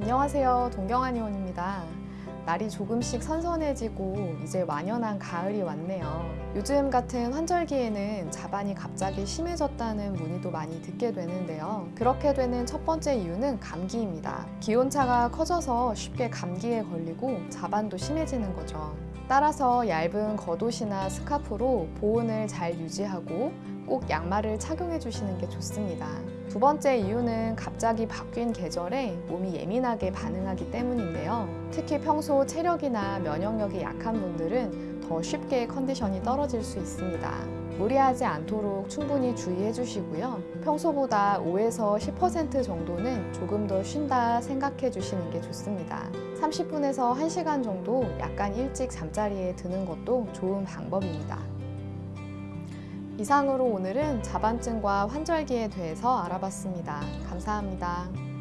안녕하세요. 동경한 의원입니다. 날이 조금씩 선선해지고 이제 완연한 가을이 왔네요. 요즘 같은 환절기에는 자반이 갑자기 심해졌다는 문의도 많이 듣게 되는데요. 그렇게 되는 첫 번째 이유는 감기입니다. 기온차가 커져서 쉽게 감기에 걸리고 자반도 심해지는 거죠. 따라서 얇은 겉옷이나 스카프로 보온을 잘 유지하고 꼭 양말을 착용해 주시는 게 좋습니다. 두 번째 이유는 갑자기 바뀐 계절에 몸이 예민하게 반응하기 때문인데요. 특히 평소 체력이나 면역력이 약한 분들은 더 쉽게 컨디션이 떨어질 수 있습니다. 무리하지 않도록 충분히 주의해 주시고요. 평소보다 5에서 10% 정도는 조금 더 쉰다 생각해 주시는 게 좋습니다. 30분에서 1시간 정도 약간 일찍 잠자리에 드는 것도 좋은 방법입니다. 이상으로 오늘은 자반증과 환절기에 대해서 알아봤습니다. 감사합니다.